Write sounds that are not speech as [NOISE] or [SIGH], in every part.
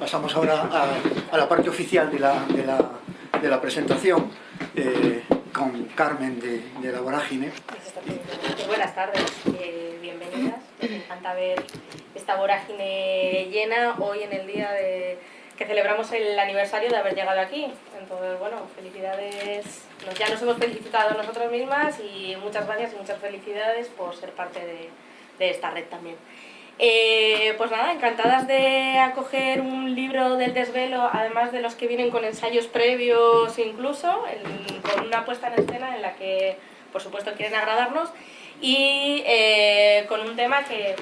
pasamos ahora a, la parte oficial de la, de la, presentación eh, con Carmen de, La Vorágine. buenas tardes, eh, bienvenidas. Me encanta ver esta vorágine llena hoy en el día de que celebramos el aniversario de haber llegado aquí. Entonces, bueno, felicidades, ya nos hemos felicitado nosotros mismas y muchas gracias y muchas felicidades por ser parte de esta red también. Eh, pues nada, encantadas de acoger un libro del desvelo, además de los que vienen con ensayos previos incluso, con una puesta en escena en la que por supuesto quieren agradarnos y eh, con un tema que,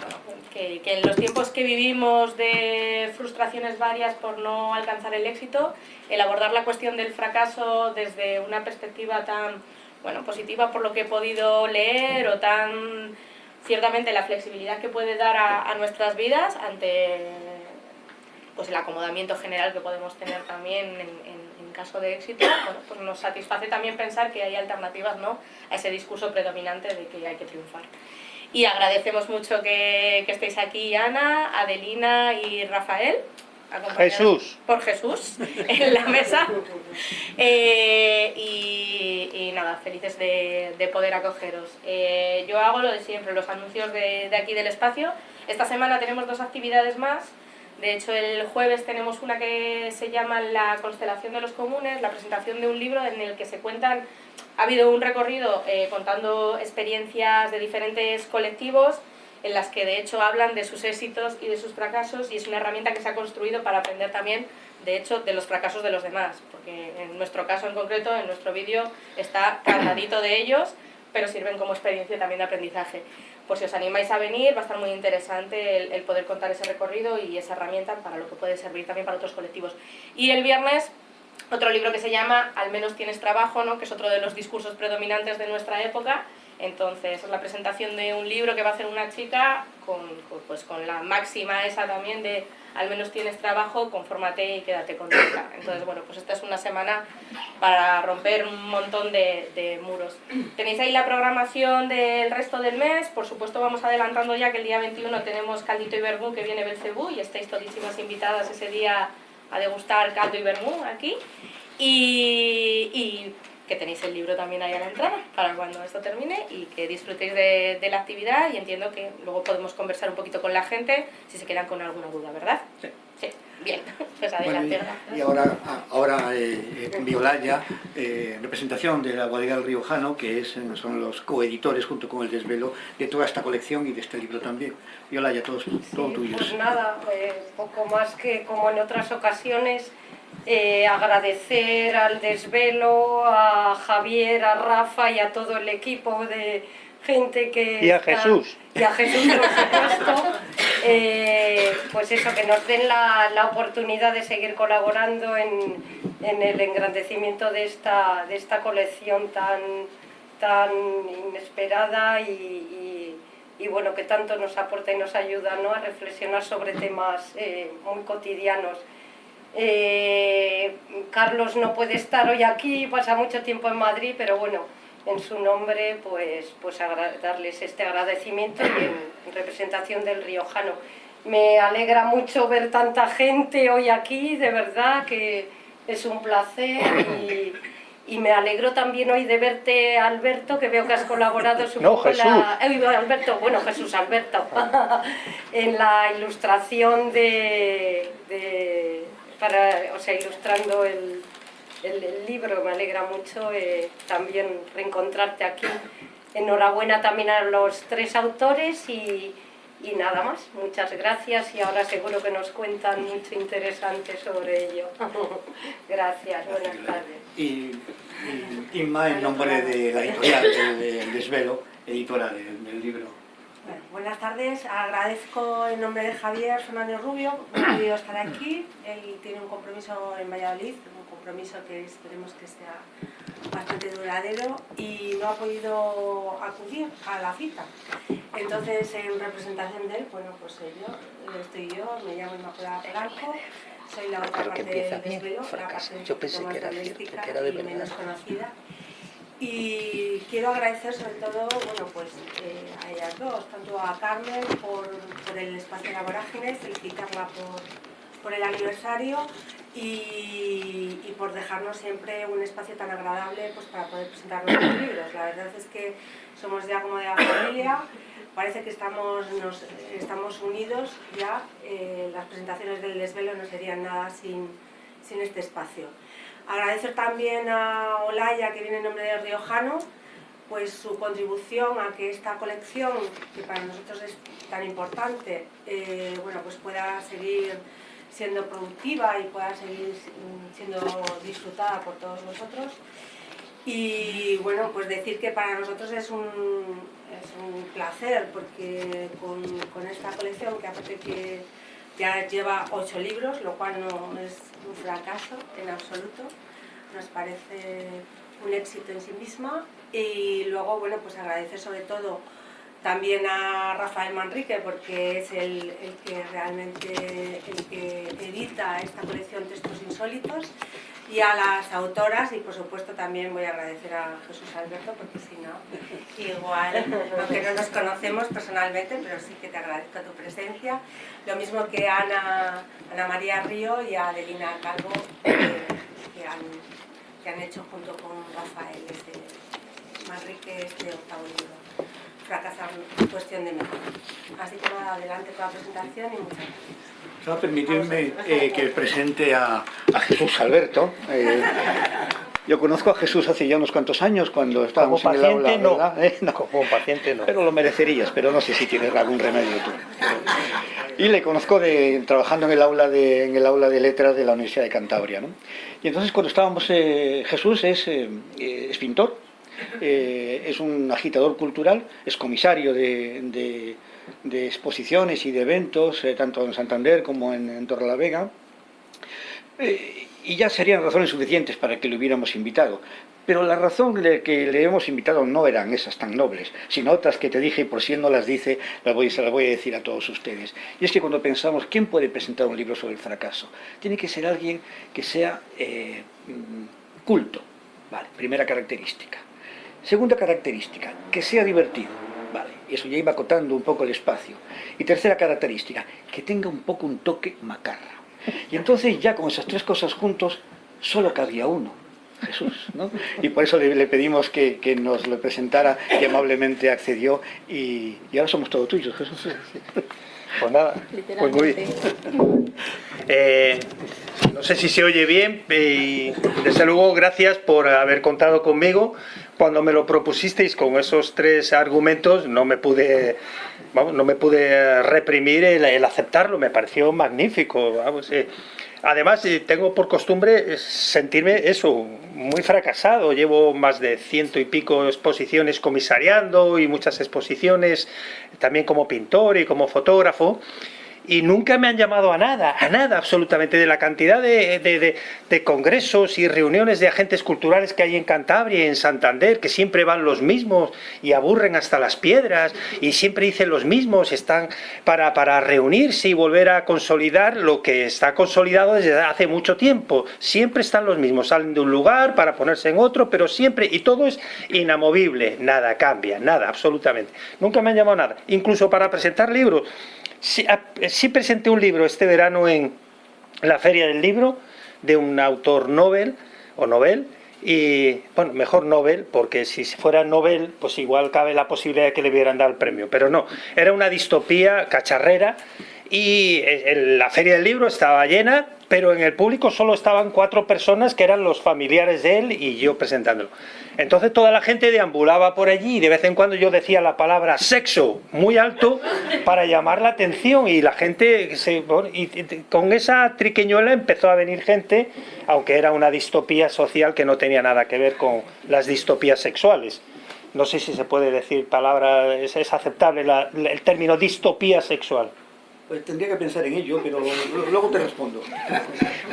que, en los tiempos que vivimos de frustraciones varias por no alcanzar el éxito, el abordar la cuestión del fracaso desde una perspectiva tan bueno, positiva por lo que he podido leer o tan ciertamente la flexibilidad que puede dar a, nuestras vidas ante pues el acomodamiento general que podemos tener también en, caso de éxito, pues nos satisface también pensar que hay alternativas ¿no? a ese discurso predominante de que hay que triunfar. Y agradecemos mucho que, que estéis aquí Ana, Adelina y Rafael, Jesús. por Jesús [LAUGHS] en la mesa. Eh, y, nada, felices de, poder acogeros. Eh, yo hago lo de siempre, los anuncios de, aquí del espacio. Esta semana tenemos dos actividades más. De hecho, el jueves tenemos una que se llama La constelación de los comunes, la presentación de un libro en el que se cuentan... Ha habido un recorrido eh, contando experiencias de diferentes colectivos en las que de hecho hablan de sus éxitos y de sus fracasos y es una herramienta que se ha construido para aprender también de hecho de los fracasos de los demás, porque en nuestro caso en concreto, en nuestro vídeo está cargadito de ellos, pero sirven como experiencia también de aprendizaje. Pues si os animáis a venir, va a estar muy interesante el, poder contar ese recorrido y esa herramienta para lo que puede servir también para otros colectivos. Y el viernes otro libro que se llama Al menos tienes trabajo, ¿no? que es otro de los discursos predominantes de nuestra época, entonces es la presentación de un libro que va a hacer una chica con, pues, con la máxima esa también de al menos tienes trabajo, confórmate y quédate contenta. Entonces bueno, pues esta es una semana para romper un montón de, muros. Tenéis ahí la programación del resto del mes, por supuesto vamos adelantando ya que el día 21 tenemos Caldito y Vermú que viene Belcebú y estáis todísimas invitadas ese día a degustar caldo y vermú aquí. y que tenéis el libro también ahí a la entrada para cuando esto termine y que disfrutéis de, la actividad y entiendo que luego podemos conversar un poquito con la gente si se quedan con alguna duda, ¿verdad? Sí. Sí, bien, [LAUGHS] pues adelante. y, ahora, ahora eh, eh Violaya, eh, representación de la bodega del Riojano, que es, son los coeditores junto con el Desvelo de toda esta colección y de este libro también. Violaya, todo, todo tuyo. Pues nada, pues poco más que como en otras ocasiones, eh, agradecer al Desvelo, a Javier, a Rafa y a todo el equipo de gente que... Y a Jesús. Y a Jesús, por supuesto. Eh, pues eso, que nos den la, la oportunidad de seguir colaborando en, en, el engrandecimiento de esta, de esta colección tan, tan inesperada y, y, bueno, que tanto nos aporta y nos ayuda ¿no? a reflexionar sobre temas eh, muy cotidianos. Eh, Carlos no puede estar hoy aquí, pasa mucho tiempo en Madrid, pero bueno, en su nombre pues, pues darles este agradecimiento y en, representación del riojano. Me alegra mucho ver tanta gente hoy aquí, de verdad que es un placer y, me alegro también hoy de verte, Alberto, que veo que has colaborado [LAUGHS] no, Jesús. Alberto, bueno, Jesús Alberto, [LAUGHS] [LAUGHS] en la ilustración de para, o sea, ilustrando el, el, libro, me alegra mucho eh, también reencontrarte aquí. Enhorabuena también a los tres autores y, y nada más, muchas gracias y ahora seguro que nos cuentan mucho interesante sobre ello. [LAUGHS] gracias, buenas tardes. Y, Inma, en nombre de la editorial El Desvelo, editora del libro buenas tardes, agradezco en nombre de Javier Fernández Rubio que ha podido estar aquí, él tiene un compromiso en Valladolid, un compromiso que esperemos que sea bastante duradero y no ha podido acudir a la cita. Entonces, en representación de él, bueno, pues yo, estoy yo, me llamo Inmaculada Blanco, soy la otra parte del desvelo, la parte yo pensé que era, cierto, que era de y menos conocida. Y quiero agradecer sobre todo bueno, pues, eh, a ellas dos, tanto a Carmen por, por el espacio de la vorágine, felicitarla por, por el aniversario y, y, por dejarnos siempre un espacio tan agradable pues, para poder presentar nuestros [COUGHS] libros. La verdad es que somos ya como de la familia, parece que estamos, nos, estamos unidos ya, eh, las presentaciones del desvelo no serían nada sin, sin este espacio. Agradecer también a Olaya, que viene en nombre de Riojano, pues su contribución a que esta colección, que para nosotros es tan importante, eh, bueno, pues pueda seguir siendo productiva y pueda seguir siendo disfrutada por todos nosotros. Y bueno, pues decir que para nosotros es un, es un placer porque con, con, esta colección, que aparte que ya lleva ocho libros, lo cual no es un fracaso en absoluto, nos parece un éxito en sí misma. Y luego, bueno, pues agradecer sobre todo también a Rafael Manrique porque es el, el, que realmente el que edita esta colección Textos Insólitos y a las autoras y por supuesto también voy a agradecer a Jesús Alberto porque si no, igual, aunque no nos conocemos personalmente, pero sí que te agradezco tu presencia. Lo mismo que a Ana, Ana María Río y a Adelina Calvo que, han, que, han, hecho junto con Rafael este, Manrique este octavo libro fracasar cuestión de mejor. Así que nada, adelante con la presentación y muchas gracias. A permitirme eh, que presente a, a Jesús Alberto. Eh, [LAUGHS] yo conozco a Jesús hace ya unos cuantos años cuando estábamos Como en el aula, no. ¿verdad? Eh, no. Como paciente no. Pero lo merecerías, pero no sé si tienes algún remedio tú. Y le conozco de, trabajando en el, aula de, en el aula de letras de la Universidad de Cantabria. ¿no? Y entonces cuando estábamos, eh, Jesús es, eh, es pintor, es un agitador cultural, es comisario de, de, de exposiciones y de eventos, eh, tanto en Santander como en, en Torrelavega, eh, y ya serían razones suficientes para que le hubiéramos invitado. Pero la razón de que le hemos invitado no eran esas tan nobles, sino otras que te dije, y por si no las dice, las voy, se las voy a decir a todos ustedes. Y es que cuando pensamos, ¿quién puede presentar un libro sobre el fracaso? Tiene que ser alguien que sea eh, culto, vale, primera característica. Segunda característica, que sea divertido. Eso ya iba acotando un poco el espacio. Y tercera característica, que tenga un poco un toque macarra. Y entonces ya con esas tres cosas juntos, solo cabía uno, Jesús. ¿no? Y por eso le, le pedimos que, que, nos lo presentara y amablemente accedió. Y, y ahora somos todos tuyos, Jesús. Pues nada, pues muy bien. Eh, no sé si se oye bien y desde luego gracias por haber contado conmigo. Cuando me lo propusisteis con esos tres argumentos no me pude, vamos, no me pude reprimir el, el aceptarlo, me pareció magnífico. Vamos, eh. Además, tengo por costumbre sentirme eso, muy fracasado. Llevo más de ciento y pico exposiciones comisariando y muchas exposiciones también como pintor y como fotógrafo y nunca me han llamado a nada, a nada absolutamente, de la cantidad de, de, de, de, congresos y reuniones de agentes culturales que hay en Cantabria y en Santander, que siempre van los mismos y aburren hasta las piedras y siempre dicen los mismos, están para, para reunirse y volver a consolidar lo que está consolidado desde hace mucho tiempo. Siempre están los mismos, salen de un lugar para ponerse en otro, pero siempre, y todo es inamovible, nada cambia, nada, absolutamente. Nunca me han llamado a nada, incluso para presentar libros. Sí, sí, presenté un libro este verano en la Feria del Libro de un autor Nobel o Nobel y bueno, mejor Nobel porque si fuera Nobel pues igual cabe la posibilidad de que le hubieran dado el premio, pero no, era una distopía cacharrera y la Feria del Libro estaba llena pero en el público solo estaban cuatro personas que eran los familiares de él y yo presentándolo. Entonces toda la gente deambulaba por allí y de vez en cuando yo decía la palabra sexo muy alto para llamar la atención y la gente, con esa triqueñuela empezó a venir gente, aunque era una distopía social que no tenía nada que ver con las distopías sexuales. No sé si se puede decir palabra, es, aceptable el término distopía sexual. Pues tendría que pensar en ello, pero luego te respondo.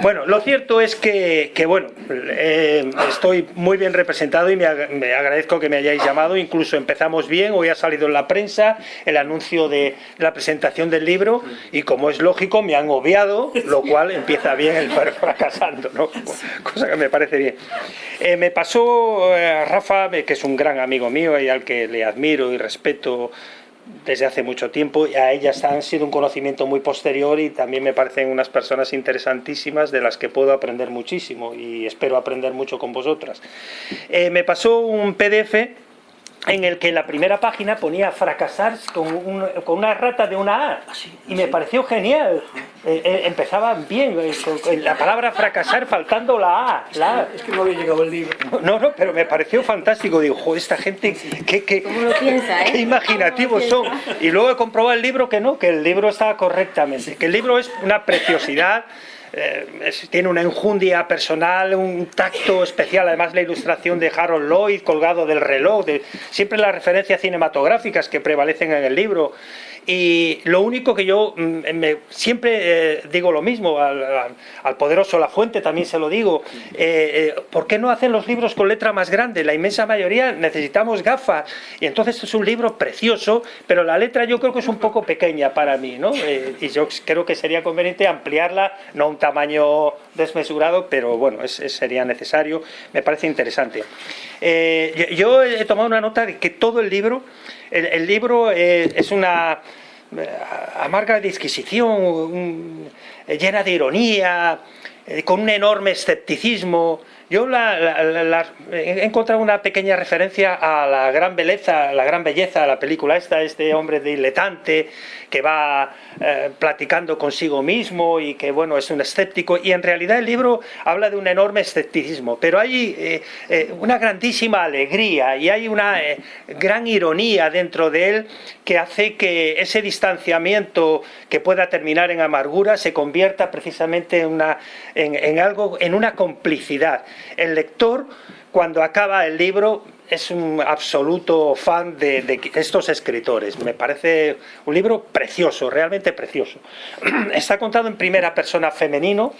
Bueno, lo cierto es que, que bueno, eh, estoy muy bien representado y me, ag me, agradezco que me hayáis llamado. Incluso empezamos bien, hoy ha salido en la prensa el anuncio de la presentación del libro y como es lógico me han obviado, lo cual empieza bien el fracasando, ¿no? Cosa que me parece bien. Eh, me pasó eh, Rafa, que es un gran amigo mío y al que le admiro y respeto desde hace mucho tiempo a ellas han sido un conocimiento muy posterior y también me parecen unas personas interesantísimas de las que puedo aprender muchísimo y espero aprender mucho con vosotras. Eh, me pasó un PDF en el que la primera página ponía fracasar con, una rata de una A. Ah, y me pareció genial. Eh, eh, empezaba bien eh, la palabra fracasar faltando la A, la es que no había llegado el libro. No, no, pero me pareció fantástico. Digo, joder, esta gente qué, qué, qué imaginativos son y luego he comprobado el libro que no, que el libro estaba correctamente que el libro es una preciosidad eh, tiene una enjundia personal, un tacto especial, además la ilustración de Harold Lloyd colgado del reloj, de, siempre las referencias cinematográficas que prevalecen en el libro, y lo único que yo mm, me, siempre eh, digo lo mismo, al, poderoso La Fuente también se lo digo, eh, eh, ¿por qué no hacen los libros con letra más grande? La inmensa mayoría necesitamos gafas, y entonces es un libro precioso, pero la letra yo creo que es un poco pequeña para mí, ¿no? y yo creo que sería conveniente ampliarla, no un tamaño desmesurado, pero bueno, es, sería necesario, me parece interesante. yo he tomado una nota de que todo el libro el, libro eh, es una eh, amarga disquisición, llena de ironía, eh, con un enorme escepticismo, yo he encontrado una pequeña referencia a la gran belleza, la gran belleza de la película esta, este hombre diletante que va eh, platicando consigo mismo y que bueno es un escéptico. Y en realidad el libro habla de un enorme escepticismo, pero hay eh, eh, una grandísima alegría y hay una gran ironía dentro de él que hace que ese distanciamiento que pueda terminar en amargura se convierta precisamente en, una, en algo, en una complicidad. El lector, cuando acaba el libro, es un absoluto fan de, estos escritores. Me parece un libro precioso, realmente precioso. [CLEARS THROAT] Está contado en primera persona femenino,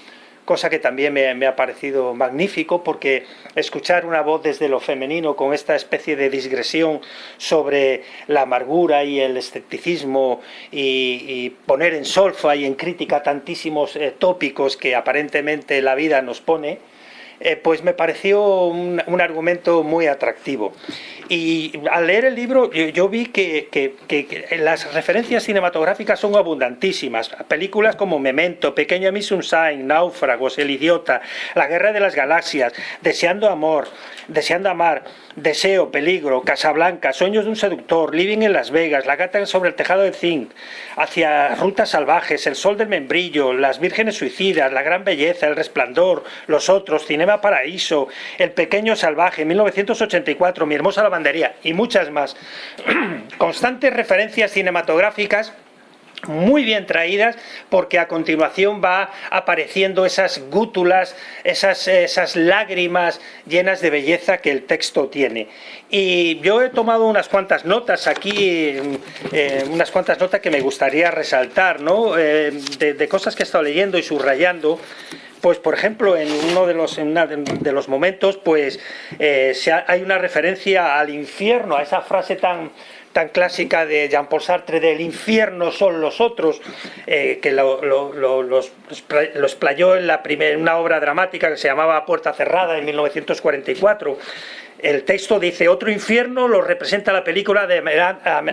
cosa que también me, ha parecido magnífico porque escuchar una voz desde lo femenino con esta especie de digresión sobre la amargura y el escepticismo y, poner en solfa y en crítica tantísimos eh, tópicos que aparentemente la vida nos pone, eh, pues me pareció un, argumento muy atractivo. Y al leer el libro yo, vi que, las referencias cinematográficas son abundantísimas. Películas como Memento, Pequeña Miss Sunshine, Náufragos, El Idiota, La Guerra de las Galaxias, Deseando Amor, Deseando Amar, Deseo, Peligro, Casablanca, Sueños de un Seductor, Living en Las Vegas, La Gata sobre el Tejado de Zinc, Hacia Rutas Salvajes, El Sol del Membrillo, Las Vírgenes Suicidas, La Gran Belleza, El Resplandor, Los Otros, Cinema Paraíso, El Pequeño Salvaje, 1984, Mi Hermosa Y muchas más. [CLEARS THROAT] Constantes referencias cinematográficas muy bien traídas porque a continuación va apareciendo esas gútulas, esas, esas lágrimas llenas de belleza que el texto tiene. Y yo he tomado unas cuantas notas aquí, eh, unas cuantas notas que me gustaría resaltar, ¿no? Eh, de, cosas que he estado leyendo y subrayando. Pues, por ejemplo, en uno de los, de los momentos, pues eh, hay una referencia al infierno, a esa frase tan, tan clásica de Jean-Paul Sartre del infierno son los otros, eh, que lo, los, explayó en, la en una obra dramática que se llamaba Puerta Cerrada en 1944, el texto dice, otro infierno lo representa la película de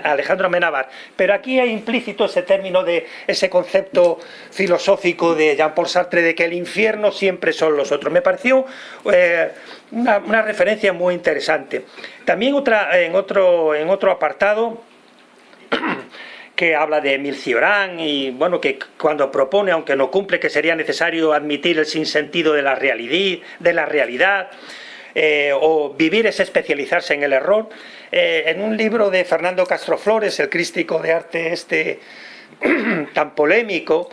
Alejandro Amenábar, pero aquí hay implícito ese término de ese concepto filosófico de Jean-Paul Sartre de que el infierno siempre son los otros. Me pareció eh, una, referencia muy interesante. También otra, en, otro, en otro apartado [CLEARS THROAT] que habla de Emil Cioran y bueno que cuando propone, aunque no cumple, que sería necesario admitir el sinsentido de la realidad, de la realidad eh, o vivir es especializarse en el error. Eh, en un libro de Fernando Castro Flores, el crístico de arte este [CLEARS THROAT] tan polémico,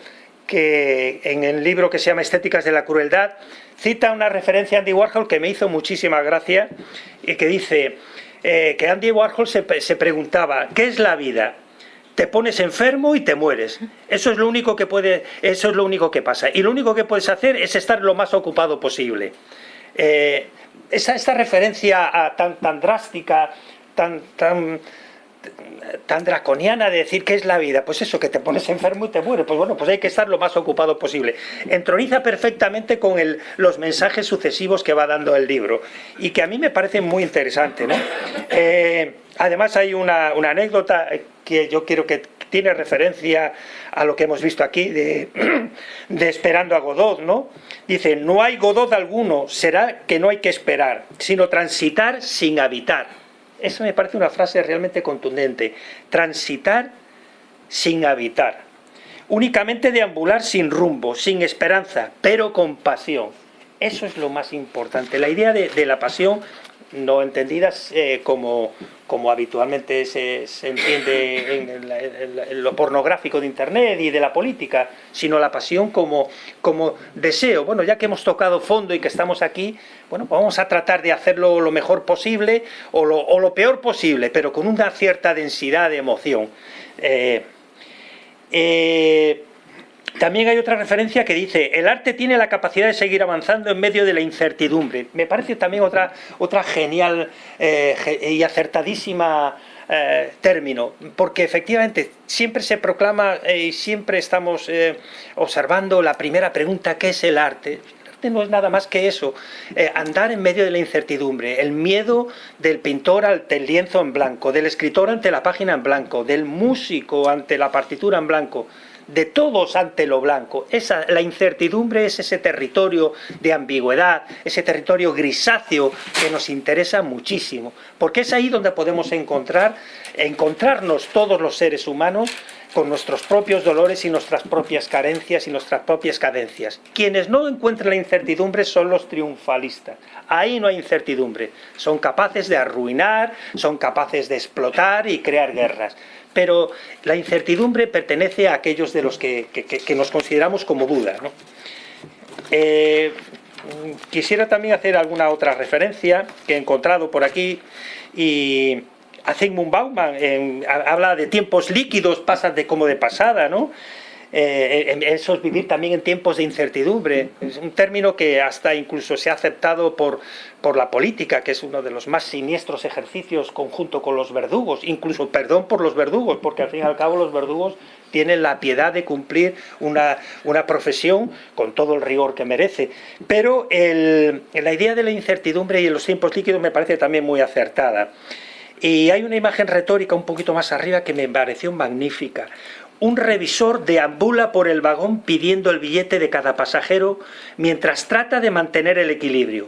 que en el libro que se llama Estéticas de la Crueldad, cita una referencia a Andy Warhol que me hizo muchísima gracia y que dice eh, que Andy Warhol se, preguntaba, ¿qué es la vida? te pones enfermo y te mueres. Eso es lo único que puede, eso es lo único que pasa. Y lo único que puedes hacer es estar lo más ocupado posible. Esa, esta referencia tan, tan drástica, tan, tan, tan draconiana de decir que es la vida, pues eso, que te pones enfermo y te mueres, pues bueno, pues hay que estar lo más ocupado posible. Entroniza perfectamente con los mensajes sucesivos que va dando el libro y que a mí me parece muy interesante, ¿no? Eh, además hay una, una anécdota que yo quiero que tiene referencia a lo que hemos visto aquí [CLEARS THROAT] de, Esperando a Godot, ¿no? Dice, no hay Godot alguno, será que no hay que esperar, sino transitar sin habitar. Eso me parece una frase realmente contundente. Transitar sin habitar. Únicamente deambular sin rumbo, sin esperanza, pero con pasión. Eso es lo más importante. La idea de, de la pasión no entendidas eh, como, como habitualmente se, se entiende en, lo pornográfico de Internet y de la política, sino la pasión como, como deseo. Bueno, ya que hemos tocado fondo y que estamos aquí, bueno, vamos a tratar de hacerlo lo mejor posible o lo, o lo peor posible, pero con una cierta densidad de emoción. Eh, eh, también hay otra referencia que dice, el arte tiene la capacidad de seguir avanzando en medio de la incertidumbre. Me parece también otra, otra genial eh, y acertadísima eh, término, porque efectivamente siempre se proclama eh, y siempre estamos observando la primera pregunta, ¿qué es el arte? El arte no es nada más que eso, andar en medio de la incertidumbre, el miedo del pintor ante el lienzo en blanco, del escritor ante la página en blanco, del músico ante la partitura en blanco, de todos ante lo blanco. Esa, la incertidumbre es ese territorio de ambigüedad, ese territorio grisáceo que nos interesa muchísimo, porque es ahí donde podemos encontrar, encontrarnos todos los seres humanos con nuestros propios dolores y nuestras propias carencias y nuestras propias cadencias. Quienes no encuentran la incertidumbre son los triunfalistas. Ahí no hay incertidumbre. Son capaces de arruinar, son capaces de explotar y crear guerras pero la incertidumbre pertenece a aquellos de los que, que, nos consideramos como duda. ¿no? Eh, quisiera también hacer alguna otra referencia que he encontrado por aquí y Zygmunt Bauman en, habla de tiempos líquidos, pasas de como de pasada, ¿no? Eh, eso es vivir también en tiempos de incertidumbre. Es un término que hasta incluso se ha aceptado por, por la política, que es uno de los más siniestros ejercicios conjunto con los verdugos, incluso perdón por los verdugos, porque al fin y al cabo los verdugos tienen la piedad de cumplir una, una profesión con todo el rigor que merece. Pero el, la idea de la incertidumbre y los tiempos líquidos me parece también muy acertada. Y hay una imagen retórica un poquito más arriba que me pareció magnífica un revisor deambula por el vagón pidiendo el billete de cada pasajero mientras trata de mantener el equilibrio.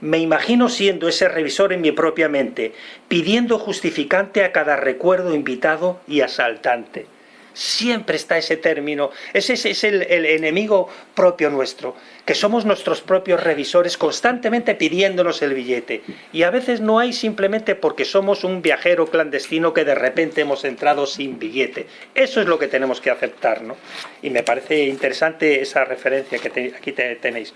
Me imagino siendo ese revisor en mi propia mente, pidiendo justificante a cada recuerdo invitado y asaltante. Siempre está ese término, ese es el, el enemigo propio nuestro, que somos nuestros propios revisores constantemente pidiéndonos el billete. Y a veces no hay simplemente porque somos un viajero clandestino que de repente hemos entrado sin billete. Eso es lo que tenemos que aceptar, ¿no? Y me parece interesante esa referencia que aquí te, tenéis.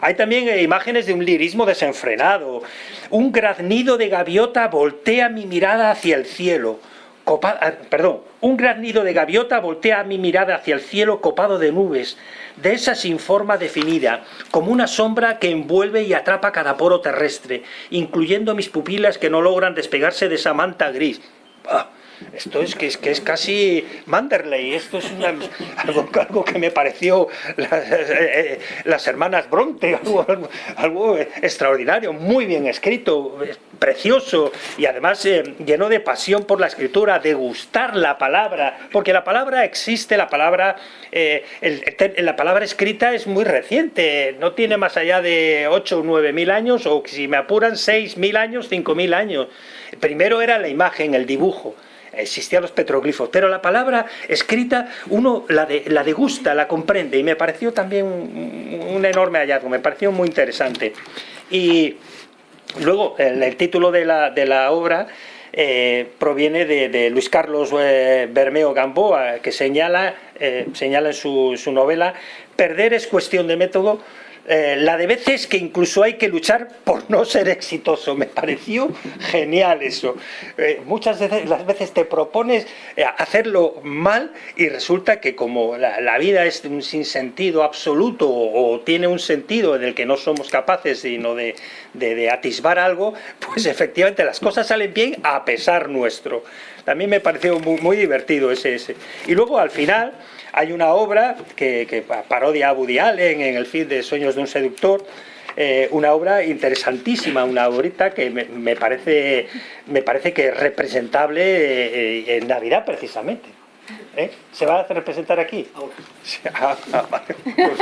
Hay también eh, imágenes de un lirismo desenfrenado. Un graznido de gaviota voltea mi mirada hacia el cielo. Ah, perdón, un gran nido de gaviota voltea mi mirada hacia el cielo copado de nubes, de esa sin forma definida, como una sombra que envuelve y atrapa cada poro terrestre, incluyendo mis pupilas que no logran despegarse de esa manta gris. Ah, esto es que, es que es casi Manderley, esto es algo, algo, que me pareció las, eh, las hermanas Bronte, algo, algo, extraordinario, muy bien escrito, precioso y además eh, lleno de pasión por la escritura, de gustar la palabra, porque la palabra existe, la palabra, eh, la palabra escrita es muy reciente, no tiene más allá de 8 o 9 mil años, o si me apuran 6 mil años, 5 mil años. Primero era la imagen, el dibujo, existían los petroglifos, pero la palabra escrita uno la, de, degusta, la comprende, y me pareció también un, enorme hallazgo, me pareció muy interesante. Y luego, el, título de la, de la obra eh, proviene de, de, Luis Carlos eh, Bermeo Gamboa, que señala, eh, señala en su, su novela, perder es cuestión de método, eh, la de veces que incluso hay que luchar por no ser exitoso. Me pareció genial eso. Eh, muchas veces, las veces te propones eh, hacerlo mal y resulta que como la, vida es un sinsentido absoluto o, tiene un sentido en el que no somos capaces sino de, de, de atisbar algo, pues efectivamente las cosas salen bien a pesar nuestro. También me pareció muy, muy divertido ese, ese. Y luego al final hay una obra que, que parodia a Woody Allen en el film de Sueños de un seductor, eh, una obra interesantísima, una obrita que me, parece, me parece que es representable eh, en Navidad precisamente. ¿Eh? ¿Se va a representar aquí? Ah, ah, pues,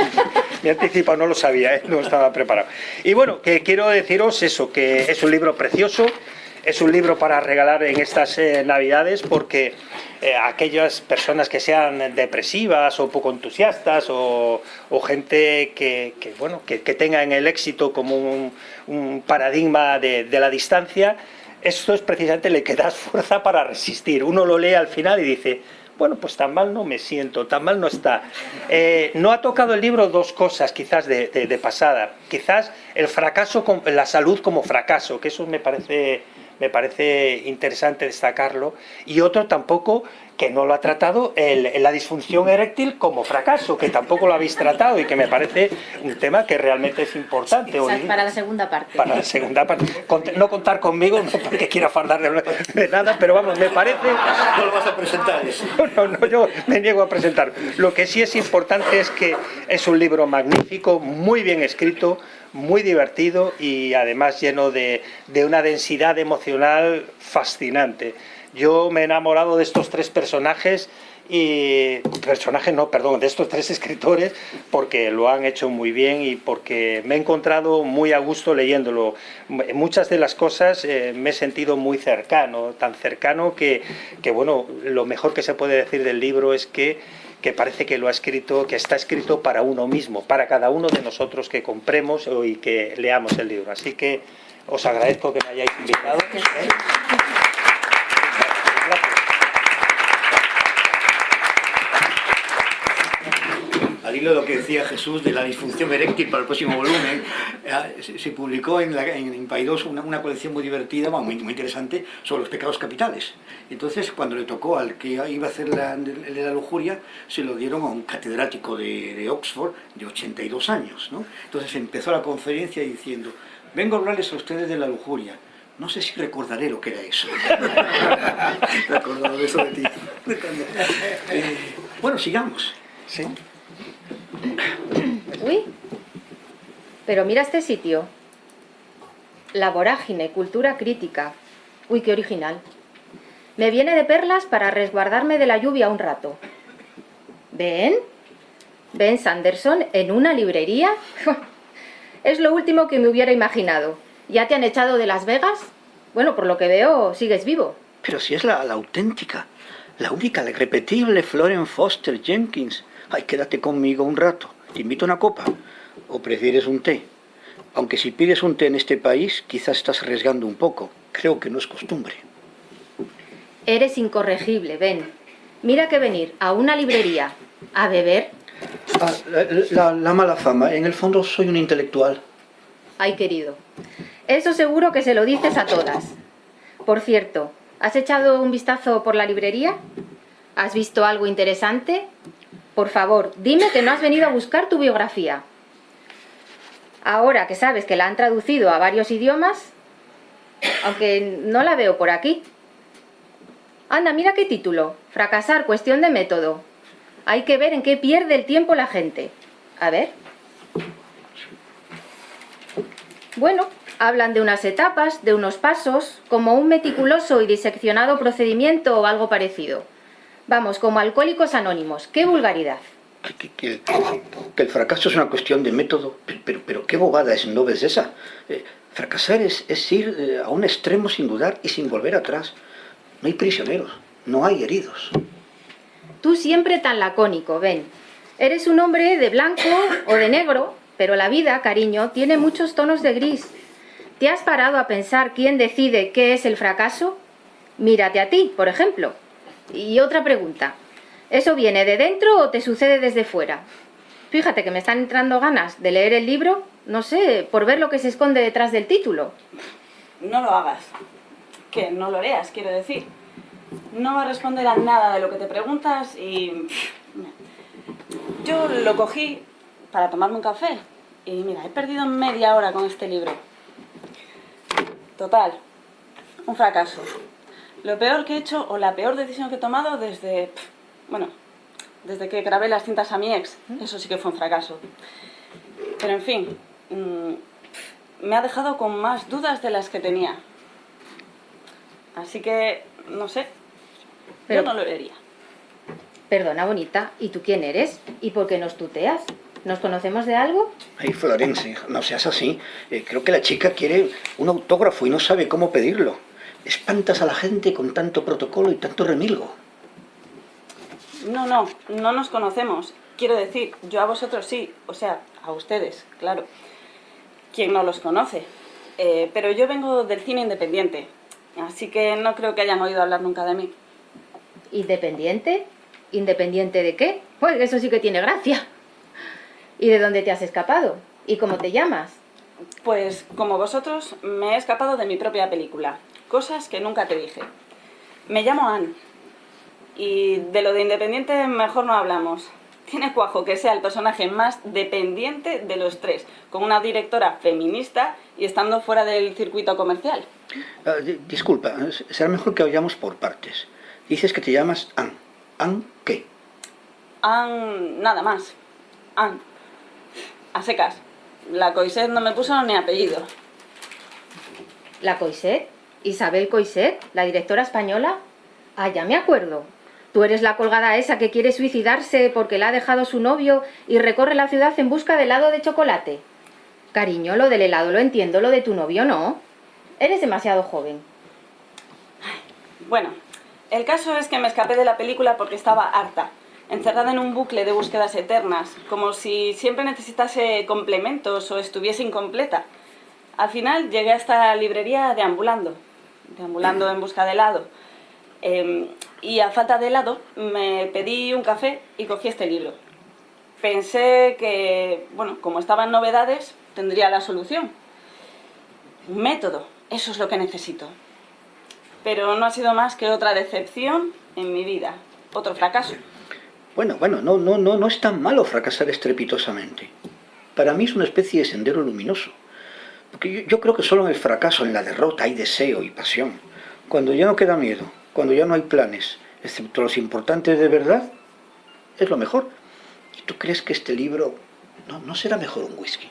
me anticipo, no lo sabía, no estaba preparado. Y bueno, que quiero deciros eso, que es un libro precioso, es un libro para regalar en estas navidades porque eh, aquellas personas que sean depresivas o poco entusiastas o, gente que, bueno, que, tenga en el éxito como un, paradigma de, la distancia, esto es precisamente le que das fuerza para resistir. Uno lo lee al final y dice, bueno, pues tan mal no me siento, tan mal no está. Eh, no ha tocado el libro dos cosas quizás de, de pasada. Quizás el fracaso, la salud como fracaso, que eso me parece me parece interesante destacarlo, y otro tampoco que no lo ha tratado el, la disfunción eréctil como fracaso, que tampoco lo habéis tratado y que me parece un tema que realmente es importante. para la segunda parte. Para la segunda parte. No contar conmigo, no porque quiera fardar de, nada, pero vamos, me parece... No lo vas a presentar eso. [LAUGHS] No, no, yo me niego a presentar. Lo que sí es importante es que es un libro magnífico, muy bien escrito, muy divertido y además lleno de, una densidad emocional fascinante. Yo me he enamorado de estos tres personajes y personajes no, perdón, de estos tres [LAUGHS] escritores porque lo han hecho muy bien y porque me he encontrado muy a gusto leyéndolo. Muchas de las cosas eh, me he sentido muy cercano, tan cercano que, que, bueno, lo mejor que se puede decir del libro es que que parece que lo ha escrito, que está escrito para uno mismo, para cada uno de nosotros que compremos y que leamos el libro. Así que os agradezco que me hayáis invitado. Al hilo de lo que decía Jesús de la disfunción eréctil para el próximo volumen, eh, se publicó en, la, en Paidós una, colección muy divertida, muy, muy interesante, sobre los pecados capitales. Entonces, cuando le tocó al que iba a hacer la, de la lujuria, se lo dieron a un catedrático de, Oxford de 82 años. ¿no? Entonces empezó la conferencia diciendo, vengo a hablarles a ustedes de la lujuria. No sé si recordaré lo que era eso. [LAUGHS] Recordado eso de ti. [LAUGHS] Eh, bueno, sigamos. ¿Sí? Uy, pero mira este sitio. La vorágine, cultura crítica. Uy, qué original. Me viene de perlas para resguardarme de la lluvia un rato. ¿Ven? ¿Ven Sanderson en una librería? [LAUGHS] es lo último que me hubiera imaginado. ¿Ya te han echado de Las Vegas? Bueno, por lo que veo, sigues vivo. Pero si es la, la auténtica, la única, la irrepetible Florence Foster Jenkins. Ay, quédate conmigo un rato. ¿Te invito a una copa? ¿O prefieres un té? Aunque si pides un té en este país, quizás estás arriesgando un poco. Creo que no es costumbre. Eres incorregible, ven. Mira que venir a una librería a beber... Ah, la, la mala fama. En el fondo soy un intelectual. Ay, querido. Eso seguro que se lo dices a todas. Por cierto, ¿has echado un vistazo por la librería? ¿Has visto algo interesante? Por favor, dime que no has venido a buscar tu biografía. Ahora que sabes que la han traducido a varios idiomas, aunque no la veo por aquí. Anda, mira qué título. Fracasar, cuestión de método. Hay que ver en qué pierde el tiempo la gente. A ver. Bueno, hablan de unas etapas, de unos pasos, como un meticuloso y diseccionado procedimiento o algo parecido. Vamos, como alcohólicos anónimos. ¡Qué vulgaridad! Que, el fracaso es una cuestión de método, pero, pero qué bobada es, ¿no ves esa? Eh, fracasar es, es ir eh, a un extremo sin dudar y sin volver atrás. No hay prisioneros, no hay heridos. Tú siempre tan lacónico, ven. Eres un hombre de blanco o de negro, pero la vida, cariño, tiene muchos tonos de gris. ¿Te has parado a pensar quién decide qué es el fracaso? Mírate a ti, por ejemplo. Y otra pregunta, ¿eso viene de dentro o te sucede desde fuera? Fíjate que me están entrando ganas de leer el libro, no sé, por ver lo que se esconde detrás del título. No lo hagas. Que no lo leas, quiero decir. No va a responder a nada de lo que te preguntas y... Yo lo cogí para tomarme un café y mira, he perdido media hora con este libro. Total, un fracaso. Lo peor que he hecho, o la peor decisión que he tomado desde, bueno, desde que grabé las cintas a mi ex, eso sí que fue un fracaso. Pero en fin, mm, me ha dejado con más dudas de las que tenía. Así que, no sé, Pero- yo no lo leería. Perdona, bonita, ¿y tú quién eres? ¿Y por qué nos tuteas? ¿Nos conocemos de algo? Ay, Florence, no seas así. Eh, creo que la chica quiere un autógrafo y no sabe cómo pedirlo. Espantas a la gente con tanto protocolo y tanto remilgo. No, no, no nos conocemos. Quiero decir, yo a vosotros sí, o sea, a ustedes, claro. ¿Quién no los conoce? Eh, pero yo vengo del cine independiente, así que no creo que hayan oído hablar nunca de mí. ¿Independiente? ¿Independiente de qué? Pues eso sí que tiene gracia. ¿Y de dónde te has escapado? ¿Y cómo te llamas? Pues como vosotros, me he escapado de mi propia película, cosas que nunca te dije. Me llamo Anne, y de lo de independiente mejor no hablamos. Tiene cuajo que sea el personaje más dependiente de los tres, con una directora feminista y estando fuera del circuito comercial. Ah, di- disculpa, será mejor que vayamos por partes. Dices que te llamas Ann. ¿Ann qué? Anne, nada más. Anne. A secas. La Coiset no me puso ni apellido. ¿La Coiset? ¿Isabel Coiset? ¿La directora española? Ah, ya me acuerdo. Tú eres la colgada esa que quiere suicidarse porque la ha dejado su novio y recorre la ciudad en busca de helado de chocolate. Cariño, lo del helado lo entiendo, lo de tu novio no. Eres demasiado joven. Bueno, el caso es que me escapé de la película porque estaba harta, encerrada en un bucle de búsquedas eternas, como si siempre necesitase complementos o estuviese incompleta. Al final llegué a esta librería deambulando, deambulando en busca de helado. Em, y a falta de helado me pedí un café y cogí este libro. Pensé que, bueno, como estaban novedades, tendría la solución. Método, eso es lo que necesito pero no ha sido más que otra decepción en mi vida, otro fracaso. Bueno, bueno, no, no, no, no es tan malo fracasar estrepitosamente. Para mí es una especie de sendero luminoso. Porque yo, creo que solo en el fracaso, en la derrota, hay deseo y pasión. Cuando ya no queda miedo, cuando ya no hay planes, excepto los importantes de verdad, es lo mejor. ¿Y tú crees que este libro no, no será mejor un whisky?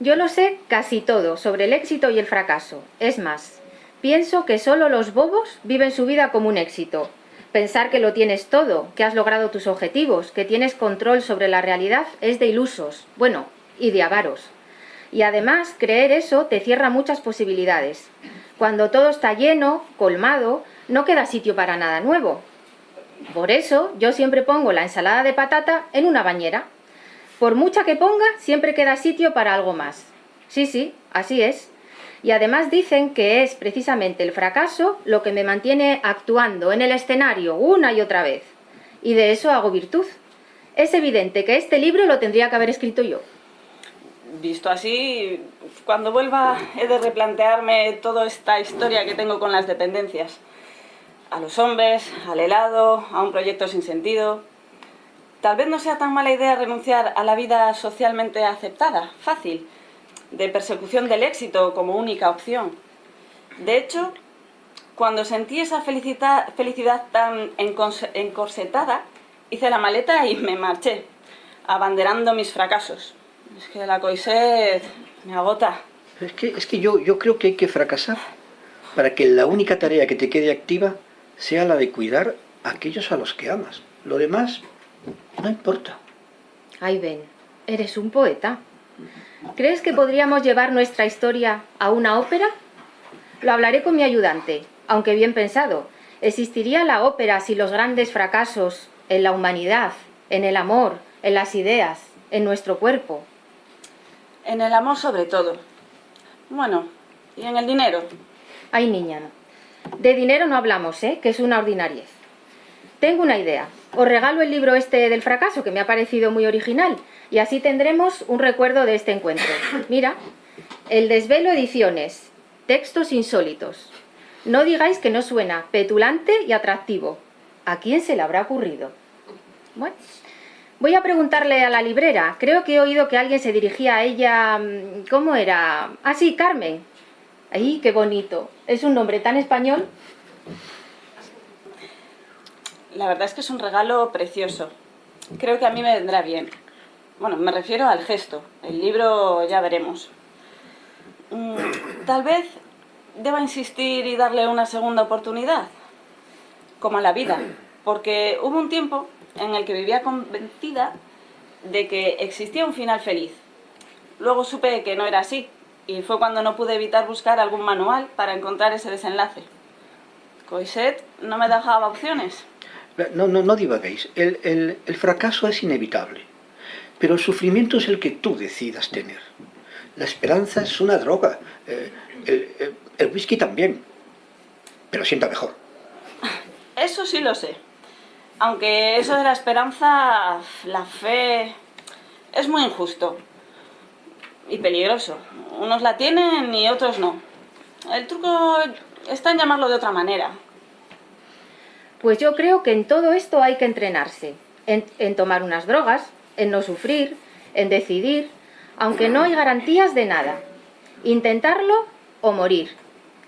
Yo lo sé casi todo sobre el éxito y el fracaso. Es más, pienso que solo los bobos viven su vida como un éxito. Pensar que lo tienes todo, que has logrado tus objetivos, que tienes control sobre la realidad es de ilusos, bueno, y de avaros. Y además, creer eso te cierra muchas posibilidades. Cuando todo está lleno, colmado, no queda sitio para nada nuevo. Por eso, yo siempre pongo la ensalada de patata en una bañera. Por mucha que ponga, siempre queda sitio para algo más. Sí, sí, así es. Y además dicen que es precisamente el fracaso lo que me mantiene actuando en el escenario una y otra vez. Y de eso hago virtud. Es evidente que este libro lo tendría que haber escrito yo. Visto así, cuando vuelva he de replantearme toda esta historia que tengo con las dependencias. A los hombres, al helado, a un proyecto sin sentido. Tal vez no sea tan mala idea renunciar a la vida socialmente aceptada, fácil, de persecución del éxito como única opción. De hecho, cuando sentí esa felicidad tan encorsetada, hice la maleta y me marché, abanderando mis fracasos. Es que la coiset me agota. Es que, es que yo, yo creo que hay que fracasar para que la única tarea que te quede activa sea la de cuidar a aquellos a los que amas. Lo demás no importa. Ay, Ben, eres un poeta. ¿Crees que podríamos llevar nuestra historia a una ópera? Lo hablaré con mi ayudante, aunque bien pensado. ¿Existiría la ópera si los grandes fracasos en la humanidad, en el amor, en las ideas, en nuestro cuerpo? En el amor sobre todo. Bueno, y en el dinero. Ay, niña, de dinero no hablamos, ¿eh? Que es una ordinariez. Tengo una idea. Os regalo el libro este del fracaso, que me ha parecido muy original, y así tendremos un recuerdo de este encuentro. Mira, El Desvelo Ediciones, textos insólitos. No digáis que no suena petulante y atractivo. ¿A quién se le habrá ocurrido? Bueno, voy a preguntarle a la librera. Creo que he oído que alguien se dirigía a ella... mm, ¿Cómo era? Ah, sí, Carmen. ¡Ay, qué bonito! Es un nombre tan español. La verdad es que es un regalo precioso. Creo que a mí me vendrá bien. Bueno, me refiero al gesto. El libro ya veremos. mm, tal vez deba insistir y darle una segunda oportunidad, como a la vida, porque hubo un tiempo en el que vivía convencida de que existía un final feliz. Luego supe que no era así, y fue cuando no pude evitar buscar algún manual para encontrar ese desenlace. Coiset no me dejaba opciones. No, no, no divaguéis. El, el, el fracaso es inevitable, pero el sufrimiento es el que tú decidas tener. La esperanza es una droga. Eh, el, whisky también, pero sienta mejor. [LAUGHS] Eso sí lo sé. Aunque eso de la esperanza, la fe, es muy injusto y peligroso. Unos la tienen y otros no. El truco está en llamarlo de otra manera. Pues yo creo que en todo esto hay que entrenarse. En, en, tomar unas drogas, en no sufrir, en decidir, aunque no hay garantías de nada. Intentarlo o morir.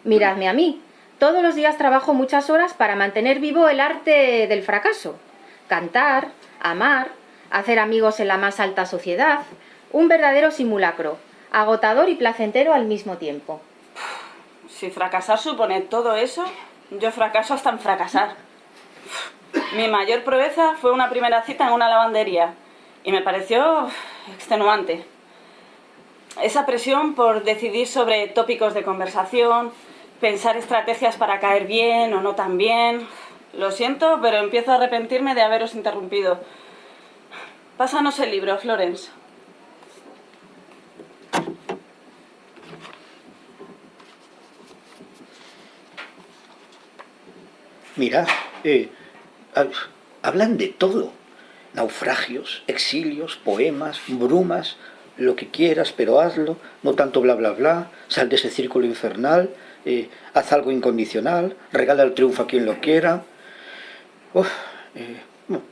Miradme a mí. Todos los días trabajo muchas horas para mantener vivo el arte del fracaso. Cantar, amar, hacer amigos en la más alta sociedad, un verdadero simulacro, agotador y placentero al mismo tiempo. Si fracasar supone todo eso, yo fracaso hasta en fracasar. Mi mayor proeza fue una primera cita en una lavandería y me pareció extenuante. Esa presión por decidir sobre tópicos de conversación, pensar estrategias para caer bien o no tan bien... Lo siento, pero empiezo a arrepentirme de haberos interrumpido. Pásanos el libro, Florence. Mira, eh, hablan de todo. Naufragios, exilios, poemas, brumas, lo que quieras, pero hazlo, no tanto bla bla bla, sal de ese círculo infernal, haz algo incondicional, regala el triunfo a quien lo quiera. Uf, eh,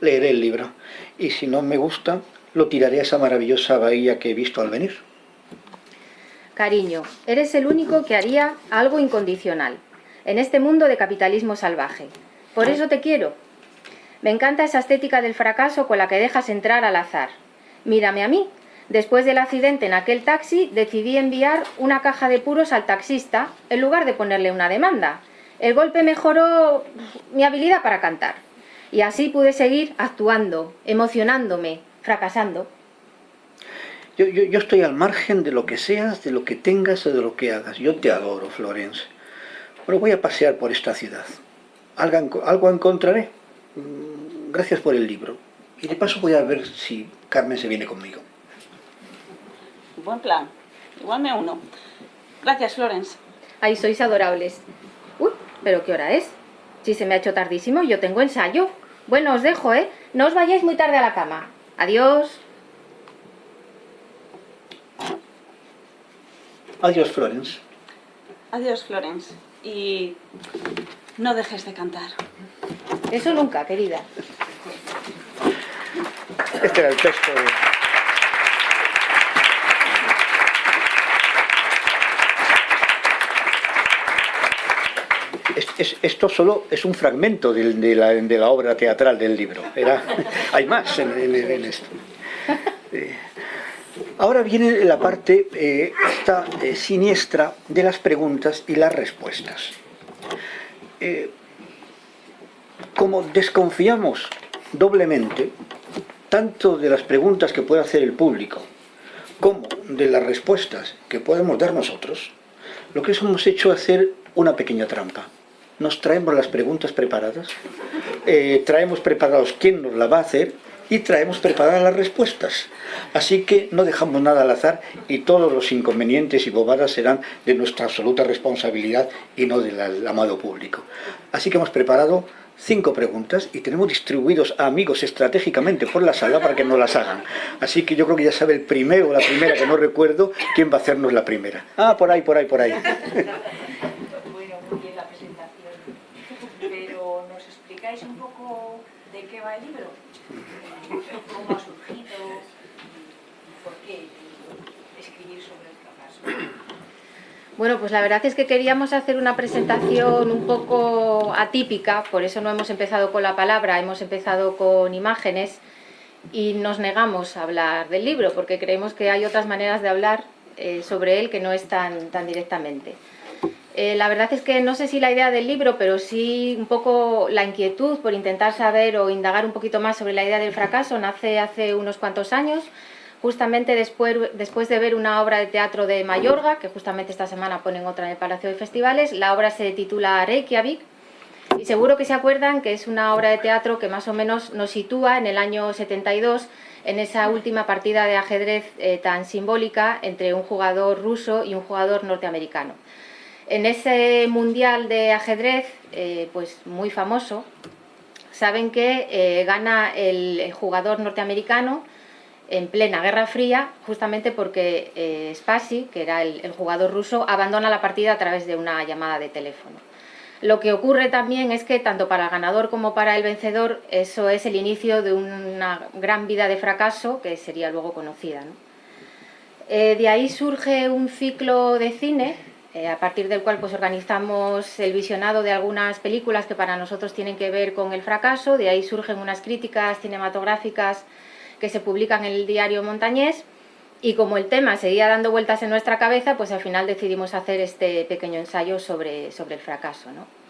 leeré el libro, y si no me gusta, lo tiraré a esa maravillosa bahía que he visto al venir. Cariño, eres el único que haría algo incondicional en este mundo de capitalismo salvaje. Por eso te quiero. Me encanta esa estética del fracaso con la que dejas entrar al azar. Mírame a mí. Después del accidente en aquel taxi, decidí enviar una caja de puros al taxista en lugar de ponerle una demanda. El golpe mejoró mi habilidad para cantar. Y así pude seguir actuando, emocionándome, fracasando. Yo, estoy al margen de lo que seas, de lo que tengas o de lo que hagas. Yo te adoro, Florence. Bueno, voy a pasear por esta ciudad. Algo, algo encontraré. Mm, gracias por el libro. Y de paso voy a ver si Carmen se viene conmigo. Buen plan. Igual me uno. Gracias, Florence. Ay, sois adorables. Uy, ¿pero qué hora es? Si se me ha hecho tardísimo, yo tengo ensayo. Bueno, os dejo, ¿eh? No os vayáis muy tarde a la cama. Adiós. Adiós, Florence. Adiós, Florence. Y no dejes de cantar. Eso nunca, querida. Este era el texto de... Es, es, esto solo es un fragmento de, de, la, de, la, obra teatral del libro. Era, [LAUGHS] hay más en, en, en esto. Eh, ahora viene la parte eh, esta, eh, siniestra de las preguntas y las respuestas. Como desconfiamos doblemente, tanto de las preguntas que puede hacer el público, como de las respuestas que podemos dar nosotros, lo que hemos hecho es hacer una pequeña trampa. Nos traemos las preguntas preparadas, eh, traemos preparados quién nos la va a hacer y traemos preparadas las respuestas. Así que no dejamos nada al azar y todos los inconvenientes y bobadas serán de nuestra absoluta responsabilidad y no del amado público. Así que hemos preparado cinco preguntas y tenemos distribuidos a amigos estratégicamente por la sala para que nos las hagan. Así que yo creo que ya sabe el primero o la primera que no recuerdo quién va a hacernos la primera. Ah, por ahí, por ahí, por ahí. [LAUGHS] Bueno, muy bien la presentación. Pero ¿nos explicáis un poco de qué va el libro? ¿Cómo ha surgido? ¿Por qué escribir sobre el fracaso? Bueno, pues la verdad es que queríamos hacer una presentación un poco atípica, por eso no hemos empezado con la palabra, hemos empezado con imágenes y nos negamos a hablar del libro, porque creemos que hay otras maneras de hablar eh, sobre él que no es tan, tan directamente. Eh, la verdad es que no sé si la idea del libro, pero sí un poco la inquietud por intentar saber o indagar un poquito más sobre la idea del fracaso nace hace unos cuantos años, justamente después, de ver una obra de teatro de Mayorga, que justamente esta semana ponen otra en el Palacio de Festivales. La obra se titula Reykjavik, y seguro que se acuerdan que es una obra de teatro que más o menos nos sitúa en el año 72 en esa última partida de ajedrez eh, tan simbólica entre un jugador ruso y un jugador norteamericano. En ese mundial de ajedrez, eh, pues muy famoso, saben que eh, gana el, jugador norteamericano en plena Guerra Fría, justamente porque eh, Spassi, que era el, jugador ruso, abandona la partida a través de una llamada de teléfono. Lo que ocurre también es que tanto para el ganador como para el vencedor eso es el inicio de una gran vida de fracaso que sería luego conocida. de ahí surge un ciclo de cine eh, a partir del cual pues, organizamos el visionado de algunas películas que para nosotros tienen que ver con el fracaso, de ahí surgen unas críticas cinematográficas que se publican en el diario Montañés y como el tema seguía dando vueltas en nuestra cabeza, pues al final decidimos hacer este pequeño ensayo sobre, sobre el fracaso. ¿no?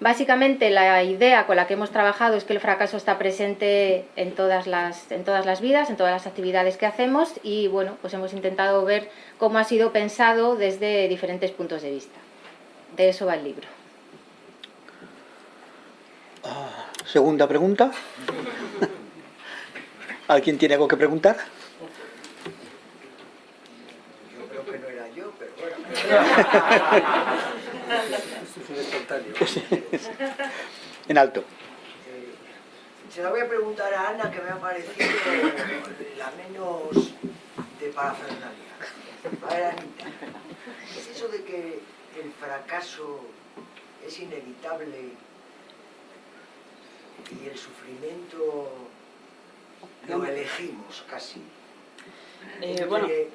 Básicamente la idea con la que hemos trabajado es que el fracaso está presente en todas las, en todas las vidas, en todas las actividades que hacemos y bueno, pues hemos intentado ver cómo ha sido pensado desde diferentes puntos de vista. De eso va el libro. Ah, segunda pregunta. [LAUGHS] ¿Alguien tiene algo que preguntar? Yo creo que no era yo, pero bueno. [LAUGHS] [LAUGHS] en alto. Eh, se la voy a preguntar a Ana, que me ha parecido la menos de parafernalia. A ver, Anita, ¿es eso de que el fracaso es inevitable y el sufrimiento lo elegimos casi? Eh, bueno. Que,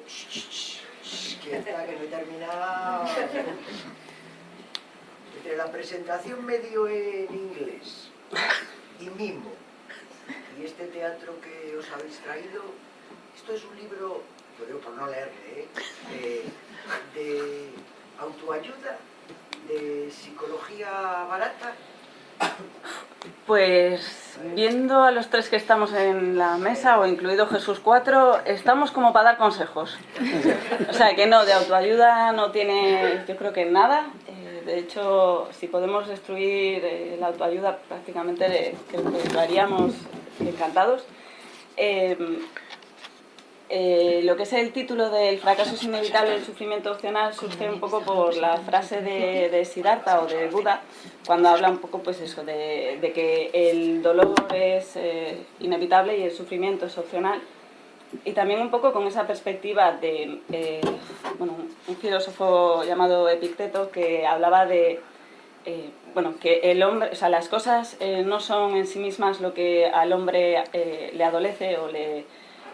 que no he terminado entre la presentación medio en inglés y mimo y este teatro que os habéis traído, esto es un libro, lo digo por no leerle, ¿eh? de, autoayuda, de psicología barata. [COUGHS] Pues viendo a los tres que estamos en la mesa, o incluido Jesús 4, estamos como para dar consejos. O sea que no, de autoayuda no tiene, yo creo que nada. De hecho, si podemos destruir eh, la autoayuda, prácticamente lo haríamos encantados. Em, eh, lo que es el título del fracaso es inevitable, el sufrimiento opcional, surge un poco por la frase de, de Siddhartha o de Buda, cuando habla un poco pues eso, de, que el dolor es eh, inevitable y el sufrimiento es opcional. Y también un poco con esa perspectiva de eh, bueno, un filósofo llamado Epicteto que hablaba de eh, bueno, que el hombre, o sea, las cosas eh, no son en sí mismas lo que al hombre le adolece o le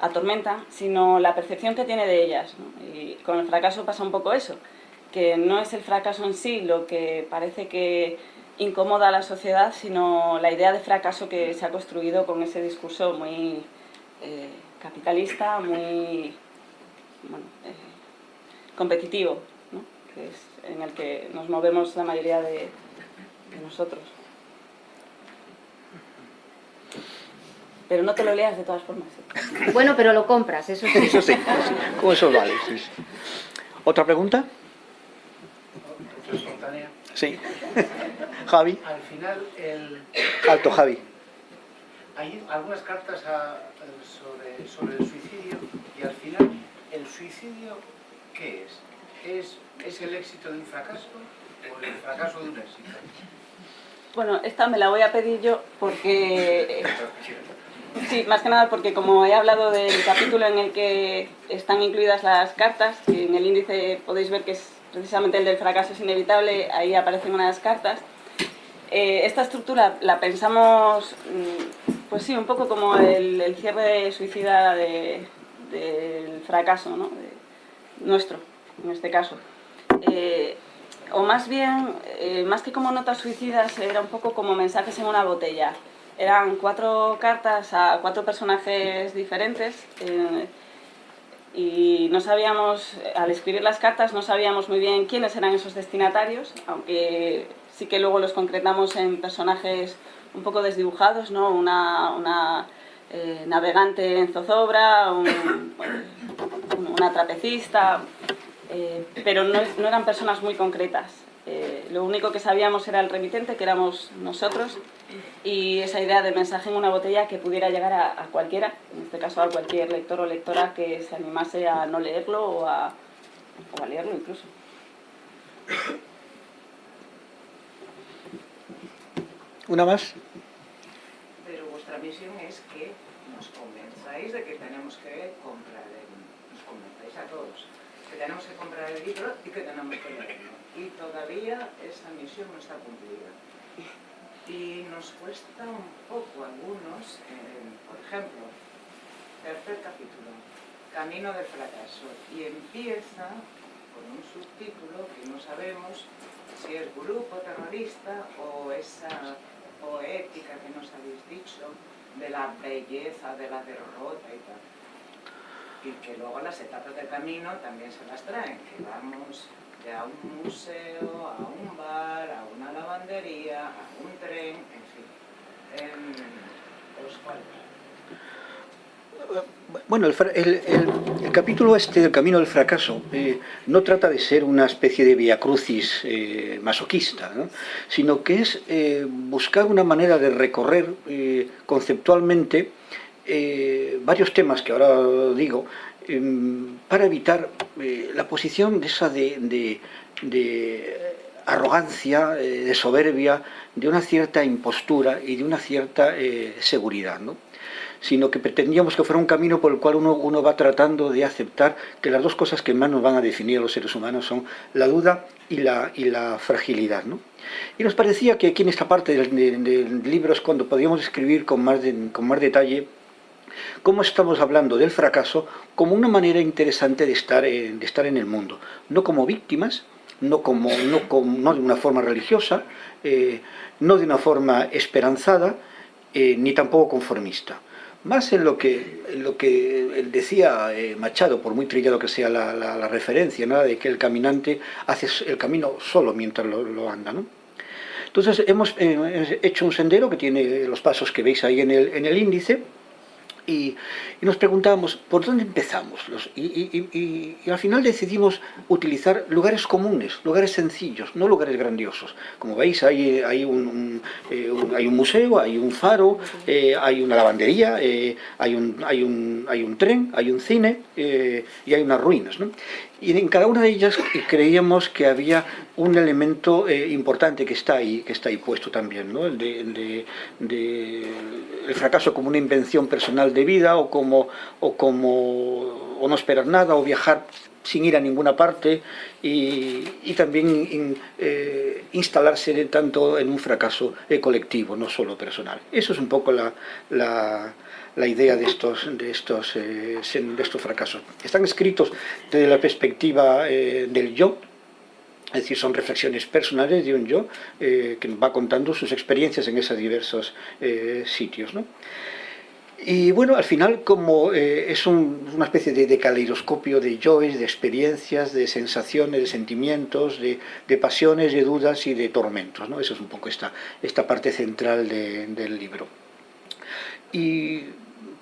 atormenta, sino la percepción que tiene de ellas. Y con el fracaso pasa un poco eso, que no es el fracaso en sí lo que parece que incomoda a la sociedad, sino la idea de fracaso que se ha construido con ese discurso muy capitalista, muy eh, competitivo, que es en el que nos movemos la mayoría de, nosotros. Pero no te lo leas de todas formas. ¿eh? Bueno, pero lo compras, eso sí. Eso sí, con eso vale. ¿Otra pregunta? Sí. [LAUGHS] Javi. Al final, el... Alto, Javi. Hay algunas cartas a, sobre, el suicidio y al final, ¿el suicidio qué es? ¿Es, ¿Es el éxito de un fracaso o el fracaso de un éxito? Bueno, esta me la voy a pedir yo porque... Sí, más que nada porque como he hablado del capítulo en el que están incluidas las cartas, que en el índice podéis ver que es precisamente el del fracaso es inevitable, ahí aparecen unas cartas. Eh, esta estructura la pensamos mm, pues sí, un poco como el, cierre suicida del fracaso, ¿no? nuestro, en este caso. Eh, o más bien, eh, más que como notas suicidas, era un poco como mensajes en una botella. Eran cuatro cartas a cuatro personajes diferentes, eh, y no sabíamos, al escribir las cartas no sabíamos muy bien quiénes eran esos destinatarios, aunque sí que luego los concretamos en personajes un poco desdibujados, ¿no? una, eh, navegante en zozobra, una trapecista, eh, pero no, eran personas muy concretas. Eh, lo único que sabíamos era el remitente, que éramos nosotros, y esa idea de mensaje en una botella que pudiera llegar a, cualquiera, en este caso a cualquier lector o lectora que se animase a no leerlo o a, o a leerlo incluso. ¿Una más? Pero vuestra misión es que nos convenzáis de que tenemos que comprar, el, nos convenzáis a todos, que tenemos que comprar el libro y que tenemos que leerlo. Y todavía esa misión no está cumplida y nos cuesta un poco algunos, por ejemplo, tercer capítulo, Camino del fracaso, y empieza con un subtítulo que no sabemos si es grupo terrorista o esa poética que nos habéis dicho de la belleza de la derrota y tal. Y que luego las etapas del camino también se las traen, que vamos a un museo, a un bar, a una lavandería, a un tren, en fin. Bueno, el, capítulo este del Camino del Fracaso eh, no trata de ser una especie de via crucis eh, masoquista, sino que es eh, buscar una manera de recorrer conceptualmente varios temas que ahora digo, Em, para evitar eh, la posición de esa de, arrogancia, eh, de soberbia, de una cierta impostura y de una cierta eh, seguridad, ¿no? sino que pretendíamos que fuera un camino por el cual uno, uno, va tratando de aceptar que las dos cosas que más nos van a definir a los seres humanos son la duda y la, y la fragilidad. ¿no? Y nos parecía que aquí en esta parte del, del libro es cuando podíamos escribir con más, con más detalle cómo estamos hablando del fracaso como una manera interesante de estar, en, de estar en el mundo, no como víctimas, no, como, no, como, no de una forma religiosa, eh, no de una forma esperanzada, eh, ni tampoco conformista. Más en lo que, lo que decía eh, Machado, por muy trillado que sea la, referencia, nada de que el caminante hace el camino solo mientras lo, anda. ¿no? Entonces hemos hecho un sendero que tiene los pasos que veis ahí en el, en el índice, y, nos preguntábamos, ¿por dónde empezamos? y, al final decidimos utilizar lugares comunes, lugares sencillos, no lugares grandiosos. Como veis, hay, hay, un, eh, hay un, museo, hay un faro, eh, hay una lavandería, eh, hay, un, hay, un, hay un tren, hay un cine y hay unas ruinas. Y en cada una de ellas creíamos que había un elemento eh, importante que está ahí, que está ahí puesto también, ¿no? el, de, el fracaso como una invención personal de vida o como, o como no esperar nada o viajar sin ir a ninguna parte y, también eh, instalarse tanto en un fracaso eh, colectivo, no solo personal. Eso es un poco la idea de estos, de, estos, eh, de estos fracasos. Están escritos desde la perspectiva eh, del yo, es decir, son reflexiones personales de un yo eh, que va contando sus experiencias en esos diversos sitios. ¿no? Y bueno, al final como es una especie de, de, caleidoscopio de yoes, de experiencias, de sensaciones, de sentimientos, de, de, pasiones, de dudas y de tormentos. ¿no? Eso es un poco esta, esta parte central del libro. Y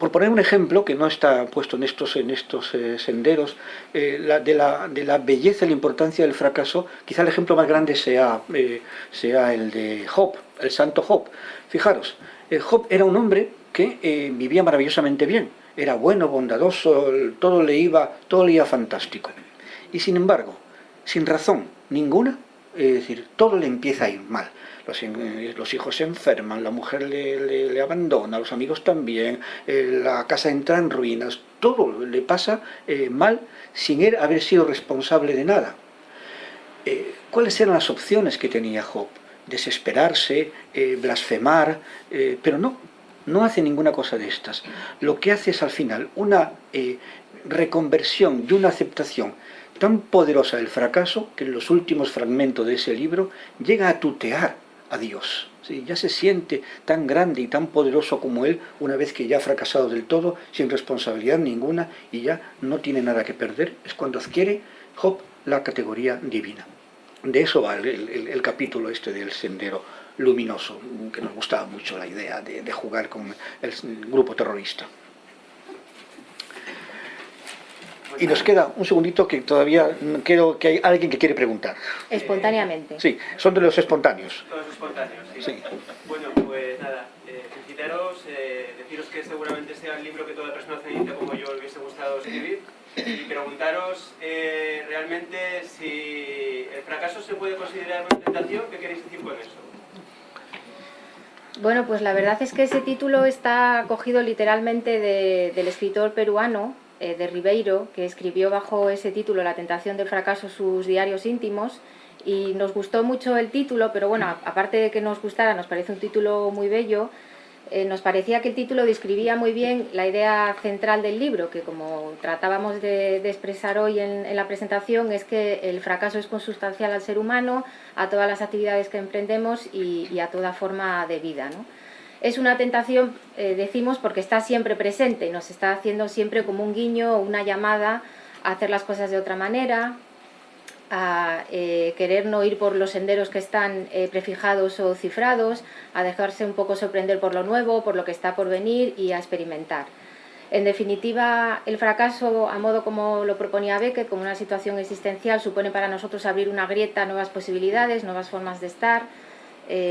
por poner un ejemplo que no está puesto en estos, en estos eh, senderos, eh, de, la, de, la, belleza y la importancia del fracaso, quizá el ejemplo más grande sea, eh, sea el de Job, el santo Job. Fijaros, Job era un hombre que vivía maravillosamente bien, era bueno, bondadoso, todo le, iba, todo le iba fantástico. Y sin embargo, sin razón ninguna, es decir, todo le empieza a ir mal los, hijos se enferman, la mujer le, abandona, los amigos también, eh, la casa entra en ruinas, todo le pasa eh, mal sin él haber sido responsable de nada. Eh, ¿Cuáles eran las opciones que tenía Job? Desesperarse, blasfemar, pero no, no hace ninguna cosa de estas. Lo que hace es al final una reconversión y una aceptación tan poderosa del fracaso que en los últimos fragmentos de ese libro llega a tutear a Dios. Ya se siente tan grande y tan poderoso como él una vez que ya ha fracasado del todo, sin responsabilidad ninguna y ya no tiene nada que perder. Es cuando adquiere Job la categoría divina. De eso va el, capítulo este del sendero luminoso, que nos gustaba mucho la idea de, de jugar con el grupo terrorista. Y nos queda un segundito que todavía creo que hay alguien que quiere preguntar. Espontáneamente. Sí, son de los espontáneos. Los espontáneos, sí. Bueno, pues nada, eh, felicitaros, eh, deciros que seguramente sea el libro que toda persona cenita como yo le hubiese gustado escribir y preguntaros eh, realmente si el fracaso se puede considerar una tentación, ¿qué queréis decir con eso? Bueno, pues la verdad es que ese título está cogido literalmente del escritor peruano eh, de Ribeiro, que escribió bajo ese título La tentación del fracaso sus diarios íntimos y nos gustó mucho el título, pero bueno, aparte de que nos gustara, nos parece un título muy bello, eh, nos parecía que el título describía muy bien la idea central del libro, que como tratábamos de, expresar hoy en, la presentación, es que el fracaso es consustancial al ser humano, a todas las actividades que emprendemos y, y a toda forma de vida. ¿no? Es una tentación, eh, decimos, porque está siempre presente, nos está haciendo siempre como un guiño o una llamada a hacer las cosas de otra manera, a eh, querer no ir por los senderos que están eh, prefijados o cifrados, a dejarse un poco sorprender por lo nuevo, por lo que está por venir y a experimentar. En definitiva, el fracaso, a modo como lo proponía Beckett, como una situación existencial, supone para nosotros abrir una grieta, nuevas posibilidades, nuevas formas de estar,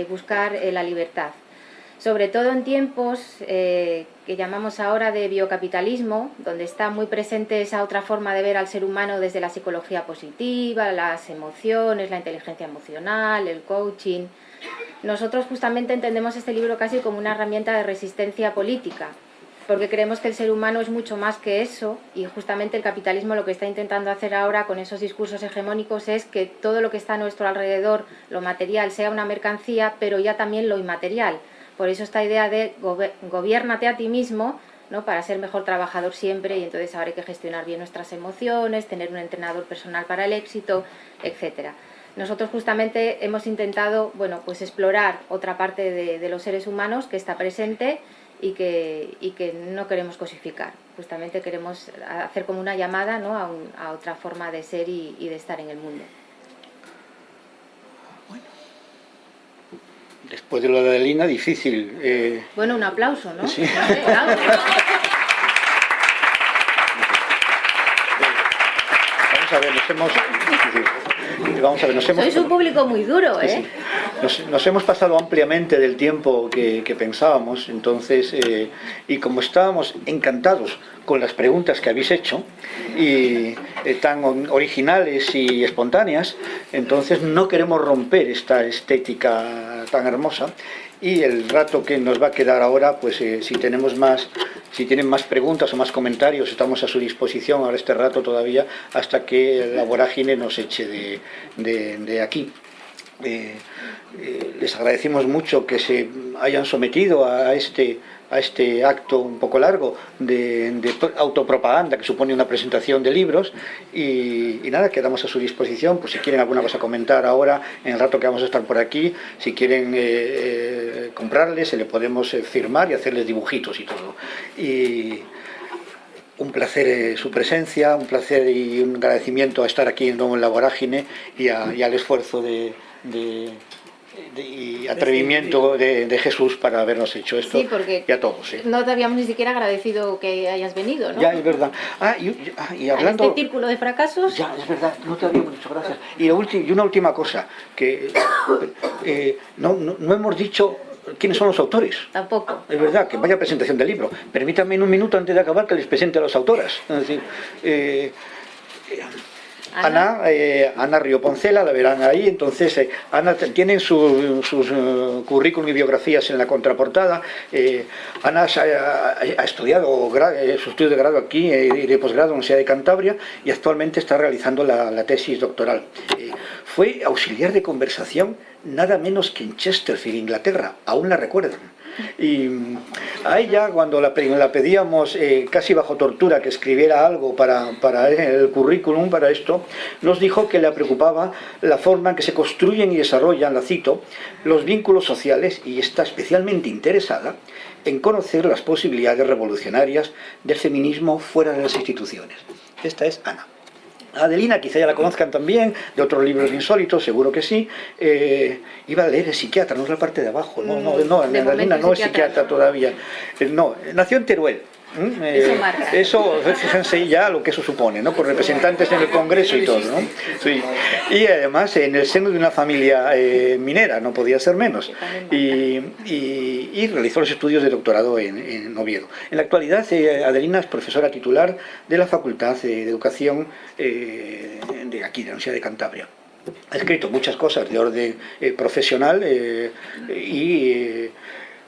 buscar la libertad sobre todo en tiempos eh, que llamamos ahora de biocapitalismo, donde está muy presente esa otra forma de ver al ser humano desde la psicología positiva, las emociones, la inteligencia emocional, el coaching. Nosotros justamente entendemos este libro casi como una herramienta de resistencia política, porque creemos que el ser humano es mucho más que eso y justamente el capitalismo lo que está intentando hacer ahora con esos discursos hegemónicos es que todo lo que está a nuestro alrededor, lo material, sea una mercancía, pero ya también lo inmaterial por eso esta idea de gobiernate a ti mismo, ¿no? para ser mejor trabajador siempre y entonces ahora hay que gestionar bien nuestras emociones, tener un entrenador personal para el éxito, etc. Nosotros justamente hemos intentado bueno, pues explorar otra parte de, los seres humanos que está presente y que, que, no queremos cosificar. Justamente queremos hacer como una llamada ¿no? a, otra forma de ser y de estar en el mundo. Después de lo de Lina, difícil. Eh... Bueno, un aplauso, ¿no? Sí. [LAUGHS] Vamos a ver, nos hemos... Vamos a ver, nos hemos... Sois un público muy duro, ¿eh? Nos, hemos pasado ampliamente del tiempo que, pensábamos, entonces, eh, y como estábamos encantados con las preguntas que habéis hecho, y eh, tan originales y espontáneas, entonces no queremos romper esta estética tan hermosa, y el rato que nos va a quedar ahora, pues eh, si tenemos más, si tienen más preguntas o más comentarios, estamos a su disposición ahora este rato todavía, hasta que la vorágine nos eche de, aquí. Eh, eh, les agradecemos mucho que se hayan sometido a este, a este acto un poco largo de, autopropaganda que supone una presentación de libros y, nada, quedamos a su disposición, pues si quieren alguna cosa comentar ahora, en el rato que vamos a estar por aquí, si quieren eh, comprarles, se le podemos firmar y hacerles dibujitos y todo. Y, un placer su presencia, un placer y un agradecimiento a estar aquí en la vorágine y al esfuerzo de, y atrevimiento de, Jesús para habernos hecho esto sí, porque y a todos. No te habíamos ni siquiera agradecido que hayas venido, ¿no? Ya, es verdad. Ah, y, ah, y hablando... este círculo de fracasos... Ya, es verdad, no te habíamos dicho gracias. Y, y una última cosa, que eh, no, no, hemos dicho quiénes son los autores. Tampoco. Es verdad, que vaya presentación del libro. Permítanme en un minuto antes de acabar que les presente a las autoras. Es decir, eh, Ana, eh, Ana Río Poncela, la verán ahí, entonces eh, Ana tienen sus uh, currículum y biografías en la contraportada, eh, Ana ha, estudiado su estudio de grado aquí y de posgrado en la Universidad de Cantabria y actualmente está realizando la, tesis doctoral. fue auxiliar de conversación nada menos que en Chesterfield, Inglaterra, aún la recuerdan Y mm, a ella, cuando la, pe- la pedíamos eh, casi bajo tortura que escribiera algo para, para el currículum, para esto, nos dijo que le preocupaba la forma en que se construyen y desarrollan, la cito, los vínculos sociales y está especialmente interesada en conocer las posibilidades revolucionarias del feminismo fuera de las instituciones. Esta es Ana. Adelina, quizá ya la conozcan también, de otros libros insólitos, seguro que sí. Eh, iba a leer el psiquiatra, no es la parte de abajo, no, no, no, De Adelina no es psiquiatra. psiquiatra todavía. Eh, No, nació en Teruel. ¿M? Eh, Eso marca. eso, fíjense ya lo que eso supone, ¿no? Por representantes en el Congreso y todo, ¿no? Sí. Y además en el seno de una familia eh, minera, no podía ser menos. Y, y- y realizó los estudios de doctorado en, en Oviedo. En la actualidad, eh, Adelina es profesora titular de la Facultad eh, de Educación eh, de aquí, de la Universidad de Cantabria. Ha escrito muchas cosas de orden eh, profesional eh, y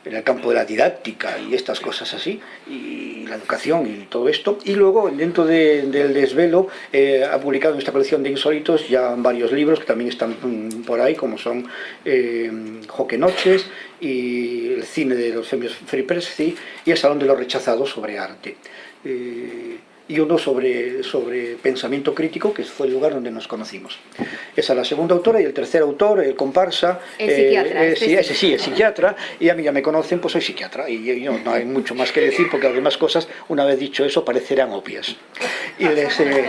en el campo de la didáctica y estas cosas así, y la educación y todo esto. Y luego, dentro de- del desvelo, eh, ha publicado en esta colección de insólitos ya varios libros que también están mm, por ahí, como son eh, Joque Noches y el cine de los premios Free Press y el Salón de los Rechazados sobre arte. Eh, y uno sobre, sobre pensamiento crítico, que fue el lugar donde nos conocimos. Esa es la segunda autora y el tercer autor, el comparsa. El psiquiatra, eh, este sí, ese sí, el psiquiatra, y a mí ya me conocen, pues soy psiquiatra, y yo- yo no hay mucho más que decir, porque las demás cosas, una vez dicho eso, parecerán obvias. Y les, eh,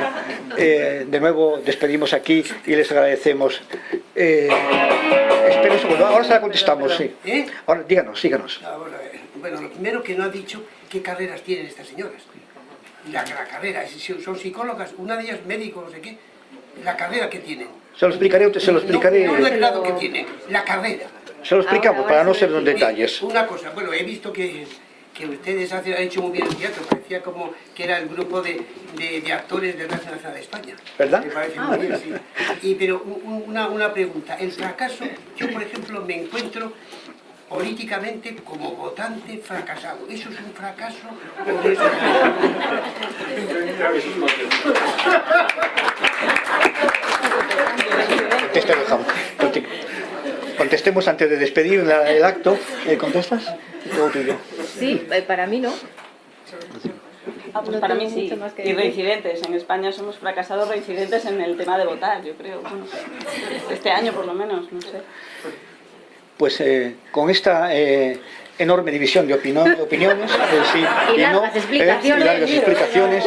eh, de nuevo, despedimos aquí y les agradecemos. Eh, espera un segundo, ahora se la contestamos, sí. ¿Eh? Ahora, díganos, síganos. Ah, eh, bueno, lo primero que no ha dicho qué carreras tienen estas señoras. La, la carrera, son son psicólogas, una de ellas médico, no sé qué. La carrera que tienen. Se lo explicaré, se lo explicaré, No, no el grado que tienen, la carrera. se lo explicamos para no ser en detalles. Una cosa, bueno, he visto que, que ustedes han hecho muy bien el teatro, parecía como que era el grupo de, de- de actores de Radio Nacional de España. ¿Verdad? Me parece Ah, muy bien, sí. Y, pero un- un- una, una pregunta, el fracaso, yo por ejemplo me encuentro políticamente como votante fracasado. ¿Eso es un fracaso? o es- Contesta, dejamos. Conte- Contestemos antes de despedir la- el acto. Eh, ¿Contestas? Sí, eh, para mí no. Ah, pues para mí sí. mucho más que Y reincidentes. En España somos fracasados reincidentes en el tema de votar, yo creo. Bueno, este año por lo menos, no sé. Pues eh, con esta eh, enorme división de, opiniones eh, [LAUGHS] sí, Y no, largas explicaciones. y largas explicaciones,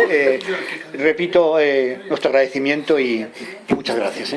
repito nuestro agradecimiento y, y muchas gracias.